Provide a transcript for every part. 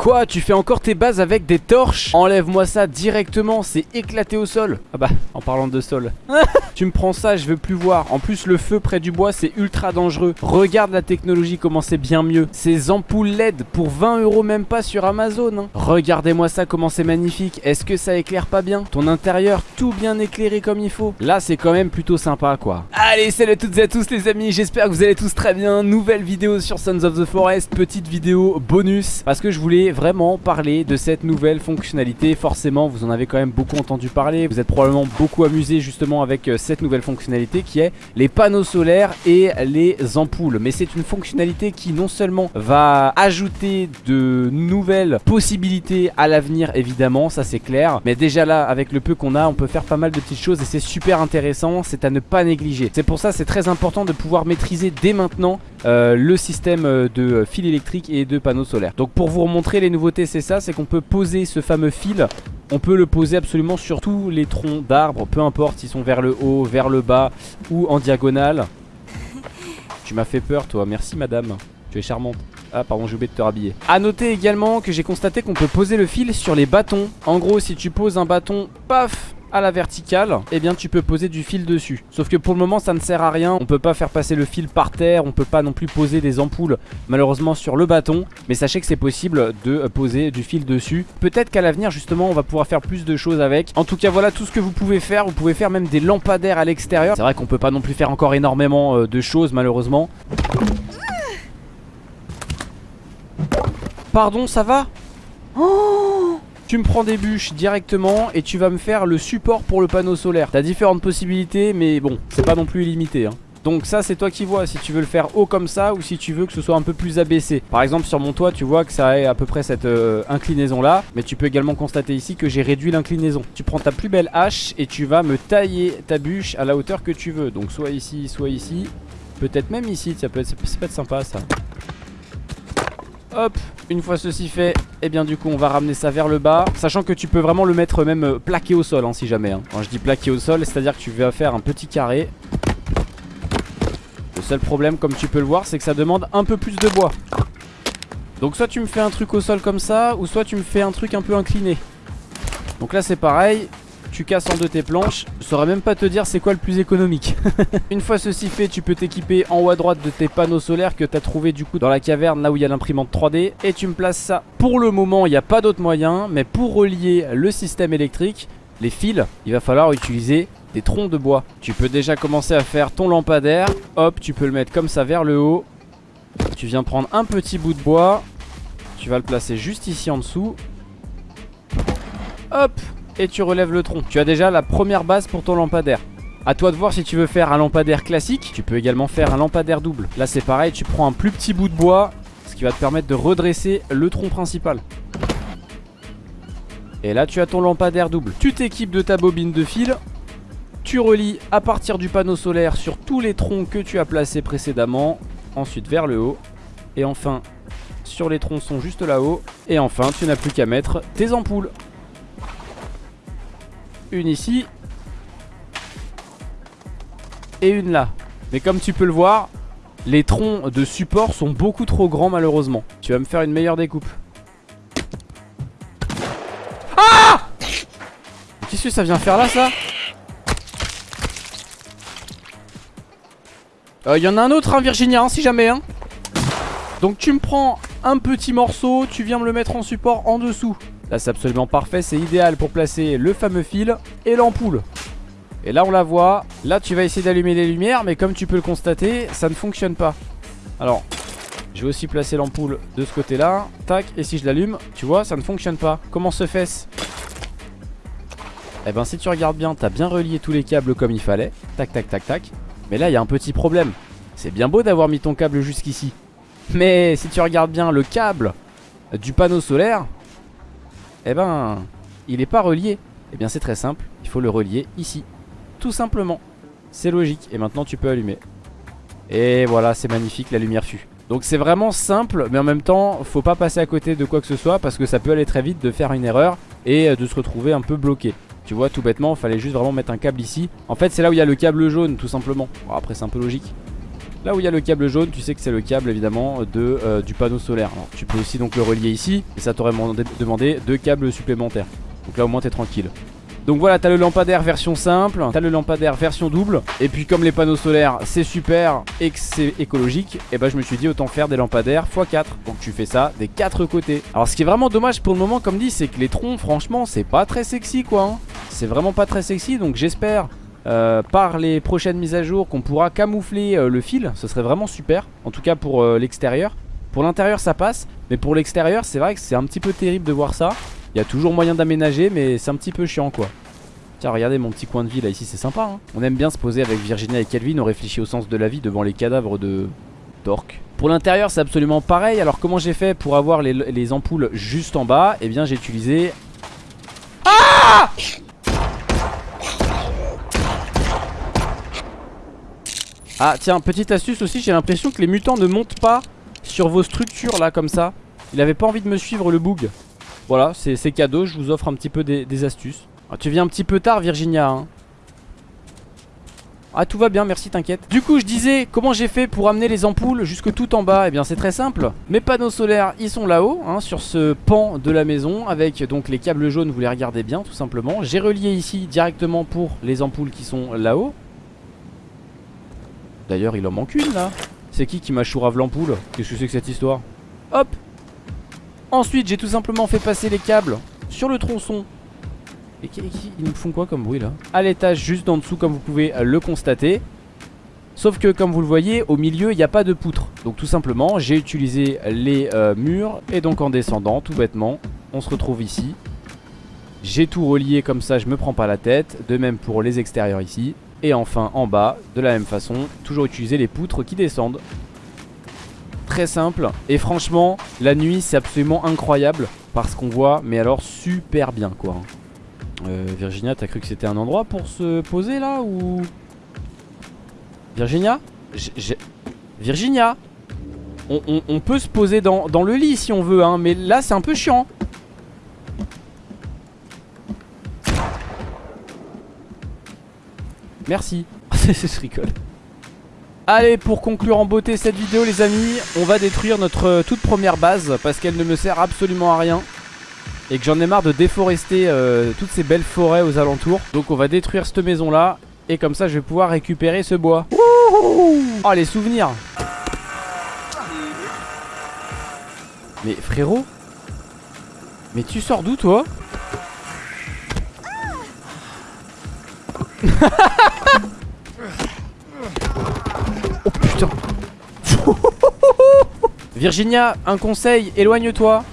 Quoi Tu fais encore tes bases avec des torches Enlève-moi ça directement, c'est éclaté au sol. Ah bah, en parlant de sol. Tu me prends ça, je veux plus voir. En plus le feu près du bois c'est ultra dangereux. Regarde la technologie comment c'est bien mieux. Ces ampoules LED pour 20 euros même pas sur Amazon hein. Regardez-moi ça comment c'est magnifique. Est-ce que ça éclaire pas bien Ton intérieur tout bien éclairé comme il faut. Là c'est quand même plutôt sympa quoi. Allez salut à toutes et à tous les amis. J'espère que vous allez tous très bien. Nouvelle vidéo sur Sons of the Forest Petite vidéo bonus. Parce que je voulais vraiment parler de cette nouvelle fonctionnalité Forcément vous en avez quand même beaucoup entendu parler. Vous êtes probablement beaucoup amusé justement avec euh, cette nouvelle fonctionnalité Qui est les panneaux solaires et les ampoules. Mais c'est une fonctionnalité qui non seulement va ajouter de nouvelles possibilités à l'avenir évidemment Ça c'est clair. Mais déjà là avec le peu qu'on a on peut faire pas mal de petites choses Et c'est super intéressant C'est à ne pas négliger. C'est pour ça c'est très important de pouvoir maîtriser dès maintenant euh, le système euh, de fil électrique et de panneaux solaires. Donc pour vous remontrer les nouveautés c'est ça C'est qu'on peut poser ce fameux fil. On peut le poser absolument sur tous les troncs d'arbres Peu importe s'ils sont vers le haut, vers le bas ou en diagonale. Tu m'as fait peur toi, merci madame. Tu es charmante. Ah pardon j'ai oublié de te rhabiller. A noter également que j'ai constaté qu'on peut poser le fil sur les bâtons. En gros si tu poses un bâton, paf à la verticale, eh bien tu peux poser du fil dessus. Sauf que pour le moment ça ne sert à rien, on peut pas faire passer le fil par terre, on peut pas non plus poser des ampoules malheureusement sur le bâton. Mais sachez que c'est possible de poser du fil dessus. Peut-être qu'à l'avenir justement on va pouvoir faire plus de choses avec. En tout cas voilà tout ce que vous pouvez faire, vous pouvez faire même des lampadaires à l'extérieur. C'est vrai qu'on peut pas non plus faire encore énormément euh, de choses malheureusement. Pardon ça va? Oh tu me prends des bûches directement et tu vas me faire le support pour le panneau solaire. T'as différentes possibilités mais bon, c'est pas non plus illimité. Hein. Donc ça c'est toi qui vois si tu veux le faire haut comme ça ou si tu veux que ce soit un peu plus abaissé Par exemple sur mon toit tu vois que ça a à peu près cette euh, inclinaison là Mais tu peux également constater ici que j'ai réduit l'inclinaison Tu prends ta plus belle hache et tu vas me tailler ta bûche à la hauteur que tu veux Donc soit ici, soit ici Peut-être même ici, ça peut, être, ça peut être sympa ça Hop, une fois ceci fait, et eh bien du coup on va ramener ça vers le bas. Sachant que tu peux vraiment le mettre même euh, plaqué au sol hein, si jamais hein. Quand je dis plaqué au sol, c'est à dire que tu vas faire un petit carré. Le seul problème comme tu peux le voir c'est que ça demande un peu plus de bois. Donc soit tu me fais un truc au sol comme ça Ou soit tu me fais un truc un peu incliné. Donc là c'est pareil tu casses en deux tes planches Je saurais même pas te dire c'est quoi le plus économique. Une fois ceci fait tu peux t'équiper en haut à droite de tes panneaux solaires Que tu as trouvé du coup dans la caverne là où il y a l'imprimante 3D Et tu me places ça. Pour le moment il n'y a pas d'autre moyen Mais pour relier le système électrique Les fils il va falloir utiliser des troncs de bois. Tu peux déjà commencer à faire ton lampadaire. Hop tu peux le mettre comme ça vers le haut. Tu viens prendre un petit bout de bois. Tu vas le placer juste ici en dessous. Hop et tu relèves le tronc. Tu as déjà la première base pour ton lampadaire. A toi de voir si tu veux faire un lampadaire classique. Tu peux également faire un lampadaire double. Là c'est pareil, tu prends un plus petit bout de bois, ce qui va te permettre de redresser le tronc principal. Et là tu as ton lampadaire double. Tu t'équipes de ta bobine de fil. Tu relis à partir du panneau solaire sur tous les troncs que tu as placés précédemment. Ensuite vers le haut. Et enfin sur les tronçons juste là-haut. Et enfin tu n'as plus qu'à mettre tes ampoules une ici et une là. Mais comme tu peux le voir, les troncs de support sont beaucoup trop grands malheureusement. Tu vas me faire une meilleure découpe. Ah Qu'est-ce que ça vient faire là ça? Il euh, y en a un autre hein Virginia hein, si jamais hein Donc tu me prends un petit morceau Tu viens me le mettre en support en dessous Là c'est absolument parfait, c'est idéal pour placer le fameux fil et l'ampoule. Et là on la voit, là tu vas essayer d'allumer les lumières mais comme tu peux le constater ça ne fonctionne pas. Alors je vais aussi placer l'ampoule de ce côté là Tac et si je l'allume tu vois ça ne fonctionne pas. Comment se fait-ce? Eh ben si tu regardes bien t'as bien relié tous les câbles comme il fallait. Tac tac tac tac. Mais là il y a un petit problème. C'est bien beau d'avoir mis ton câble jusqu'ici. Mais si tu regardes bien le câble du panneau solaire eh ben, il n'est pas relié. Eh bien, c'est très simple. Il faut le relier ici. Tout simplement. C'est logique. Et maintenant, tu peux allumer. Et voilà, c'est magnifique, la lumière fut. Donc c'est vraiment simple, mais en même temps, faut pas passer à côté de quoi que ce soit parce que ça peut aller très vite de faire une erreur et euh, de se retrouver un peu bloqué. Tu vois, tout bêtement, il fallait juste vraiment mettre un câble ici. En fait, c'est là où il y a le câble jaune, tout simplement. Bon, après, c'est un peu logique. Là où il y a le câble jaune, tu sais que c'est le câble évidemment de, euh, du panneau solaire. Tu peux aussi donc le relier ici et ça t'aurait demandé deux câbles supplémentaires. Donc là au moins t'es tranquille. Donc voilà, t'as le lampadaire version simple, t'as le lampadaire version double. Et puis comme les panneaux solaires c'est super et que c'est écologique, et eh bah ben, je me suis dit autant faire des lampadaires x4. Donc tu fais ça des quatre côtés. Alors ce qui est vraiment dommage pour le moment comme dit, c'est que les troncs franchement c'est pas très sexy quoi. Hein. C'est vraiment pas très sexy donc j'espère euh, par les prochaines mises à jour qu'on pourra camoufler euh, le fil. Ce serait vraiment super, en tout cas pour euh, l'extérieur. Pour l'intérieur ça passe, mais pour l'extérieur c'est vrai que c'est un petit peu terrible de voir ça. Il y a toujours moyen d'aménager mais c'est un petit peu chiant quoi Tiens regardez mon petit coin de vie là ici c'est sympa hein. On aime bien se poser avec Virginia et Kelvin On réfléchit au sens de la vie devant les cadavres de Torque Pour l'intérieur c'est absolument pareil Alors comment j'ai fait pour avoir les, ampoules juste en bas? Eh bien j'ai utilisé Ah Ah tiens petite astuce aussi J'ai l'impression que les mutants ne montent pas Sur vos structures là comme ça Il avait pas envie de me suivre le bug voilà, c'est cadeau, je vous offre un petit peu des, astuces. Ah, tu viens un petit peu tard, Virginia. Hein. Ah tout va bien merci t'inquiète Du coup je disais comment j'ai fait pour amener les ampoules jusque tout en bas? Eh bien c'est très simple Mes panneaux solaires ils sont là-haut hein, Sur ce pan de la maison Avec donc les câbles jaunes vous les regardez bien tout simplement J'ai relié ici directement pour les ampoules qui sont là-haut D'ailleurs il en manque une là. C'est qui qui m'a chourave l'ampoule? Qu'est-ce que c'est que cette histoire? Hop! Ensuite j'ai tout simplement fait passer les câbles sur le tronçon. Et ils me font quoi comme bruit là? À l'étage juste en dessous comme vous pouvez le constater. Sauf que comme vous le voyez au milieu il n'y a pas de poutre. Donc tout simplement j'ai utilisé les euh, murs. Et donc en descendant tout bêtement on se retrouve ici. J'ai tout relié comme ça je me prends pas la tête. De même pour les extérieurs ici Et enfin en bas de la même façon Toujours utiliser les poutres qui descendent. Très simple. Et franchement la nuit c'est absolument incroyable Parce qu'on voit mais alors super bien quoi. Euh, Virginia t'as cru que c'était un endroit pour se poser là ou? Virginia? Virginia? On, peut se poser dans, dans, le lit si on veut hein, Mais là c'est un peu chiant Merci. Je rigole. Allez pour conclure en beauté cette vidéo les amis On va détruire notre euh, toute première base Parce qu'elle ne me sert absolument à rien Et que j'en ai marre de déforester euh, Toutes ces belles forêts aux alentours. Donc on va détruire cette maison là Et comme ça je vais pouvoir récupérer ce bois. Oh les souvenirs. Mais frérot Mais tu sors d'où toi? Virginia, un conseil, éloigne-toi.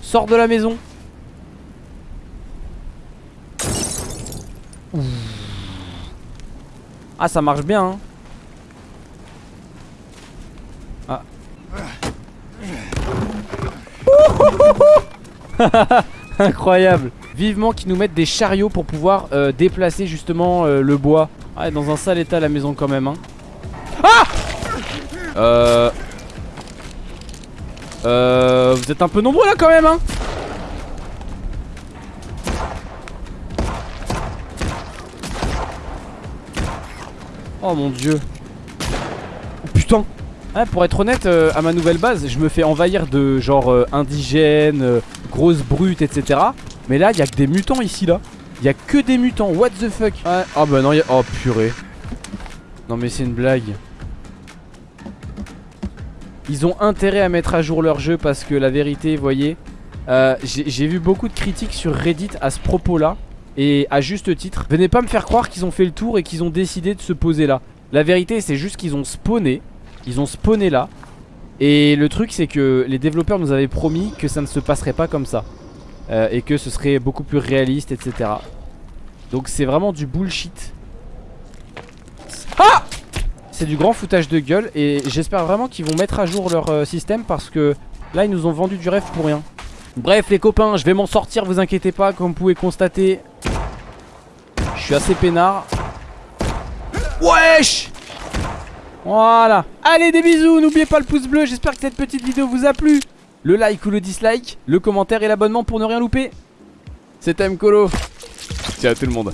Sors de la maison. Ah, ça marche bien. Hein. Ah. Incroyable. Vivement qu'ils nous mettent des chariots pour pouvoir euh, déplacer justement euh, le bois. Ah, dans un sale état la maison quand même. Hein. Euh... Euh... Vous êtes un peu nombreux là quand même hein. Oh mon dieu. Oh, Putain. Ah, Pour être honnête, euh, à ma nouvelle base, je me fais envahir de genre euh, indigènes, euh, grosses brutes, etc. Mais là, il y a que des mutants ici là. Il y a que des mutants, what the fuck? Ah oh, bah non, y a... oh purée. Non mais c'est une blague ils ont intérêt à mettre à jour leur jeu parce que la vérité, vous voyez, euh, j'ai vu beaucoup de critiques sur Reddit à ce propos-là. Et à juste titre, venez pas me faire croire qu'ils ont fait le tour et qu'ils ont décidé de se poser là. La vérité, c'est juste qu'ils ont spawné. Ils ont spawné là. Et le truc, c'est que les développeurs nous avaient promis que ça ne se passerait pas comme ça. Euh, et que ce serait beaucoup plus réaliste, etc. Donc c'est vraiment du bullshit. C'est du grand foutage de gueule et j'espère vraiment qu'ils vont mettre à jour leur euh, système parce que là ils nous ont vendu du rêve pour rien. Bref les copains, je vais m'en sortir, vous inquiétez pas, comme vous pouvez constater. Je suis assez peinard. Wesh Voilà Allez des bisous, n'oubliez pas le pouce bleu, j'espère que cette petite vidéo vous a plu. Le like ou le dislike, le commentaire et l'abonnement pour ne rien louper. C'était Mkolo. Ciao tout le monde.